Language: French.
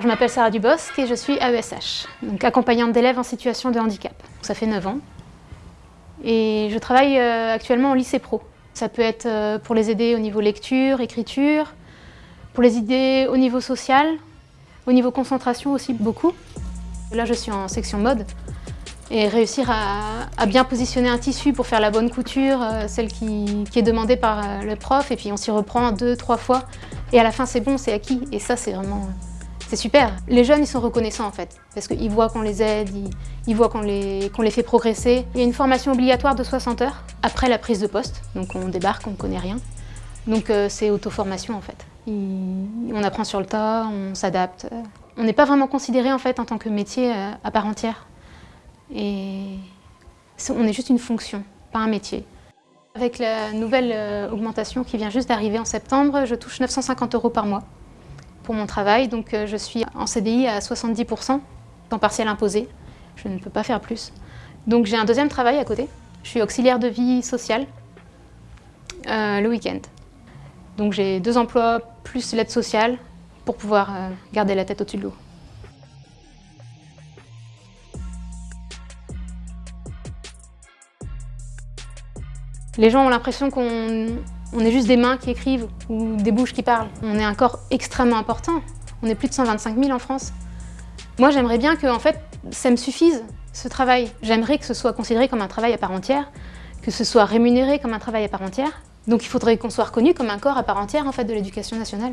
Je m'appelle Sarah Dubosc et je suis AESH, donc accompagnante d'élèves en situation de handicap. Ça fait 9 ans. Et je travaille euh, actuellement au lycée pro. Ça peut être euh, pour les aider au niveau lecture, écriture, pour les aider au niveau social, au niveau concentration aussi beaucoup. Là, je suis en section mode et réussir à, bien positionner un tissu pour faire la bonne couture, euh, celle qui, est demandée par le prof, et puis on s'y reprend deux, trois fois, et à la fin c'est bon, c'est acquis, et ça c'est vraiment c'est super. Les jeunes, ils sont reconnaissants en fait, parce qu'ils voient qu'on les aide, ils, voient qu'on les, fait progresser. Il y a une formation obligatoire de 60 heures après la prise de poste, donc on débarque, on ne connaît rien. Donc euh, c'est auto-formation en fait. on apprend sur le tas, on s'adapte. On n'est pas vraiment considéré en fait en tant que métier euh, à part entière. Et on est juste une fonction, pas un métier. Avec la nouvelle euh, augmentation qui vient juste d'arriver en septembre, je touche 950 euros par mois pour mon travail. Donc euh, je suis en CDI à 70%, temps partiel imposé. Je ne peux pas faire plus. Donc j'ai un deuxième travail à côté. Je suis auxiliaire de vie sociale euh, le week-end. Donc j'ai deux emplois plus l'aide sociale pour pouvoir euh, garder la tête au-dessus de l'eau. Les gens ont l'impression qu'on on est juste des mains qui écrivent ou des bouches qui parlent. On est un corps extrêmement important. On est plus de 125 000 en France. Moi, j'aimerais bien que en fait, ça me suffise, ce travail. J'aimerais que ce soit considéré comme un travail à part entière, que ce soit rémunéré comme un travail à part entière. Donc il faudrait qu'on soit reconnu comme un corps à part entière en fait, de l'éducation nationale.